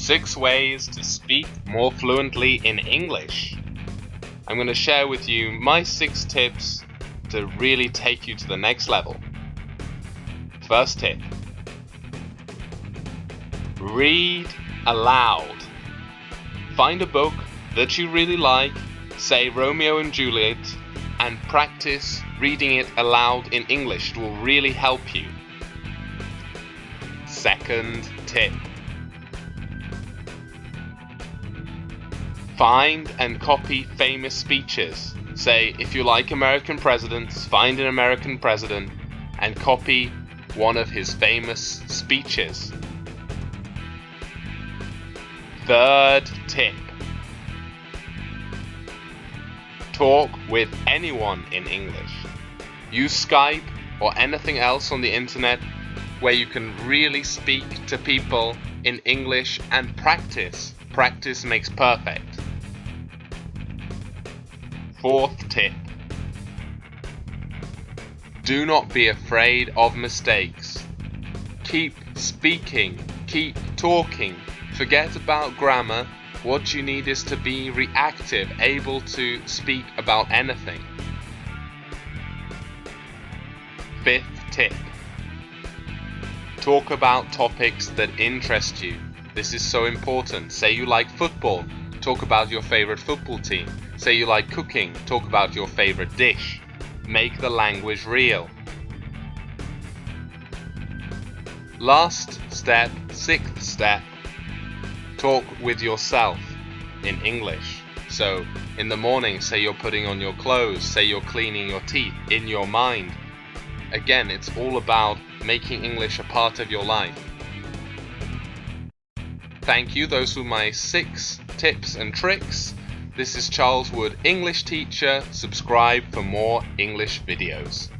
6 ways to speak more fluently in English. I'm going to share with you my 6 tips to really take you to the next level. First tip. Read aloud. Find a book that you really like, say Romeo and Juliet, and practice reading it aloud in English. It will really help you. Second tip. Find and copy famous speeches. Say, if you like American presidents, find an American president and copy one of his famous speeches. Third tip. Talk with anyone in English. Use Skype or anything else on the internet where you can really speak to people in English and practice. Practice makes perfect. Fourth tip. Do not be afraid of mistakes. Keep speaking, keep talking. Forget about grammar. What you need is to be reactive, able to speak about anything. Fifth tip. Talk about topics that interest you. This is so important. Say you like football, talk about your favorite football team. Say you like cooking, talk about your favorite dish. Make the language real. Last step, sixth step, talk with yourself in English. So, in the morning, say you're putting on your clothes, say you're cleaning your teeth in your mind. Again, it's all about making English a part of your life. Thank you, those were my six tips and tricks. This is Charles Wood, English teacher. Subscribe for more English videos.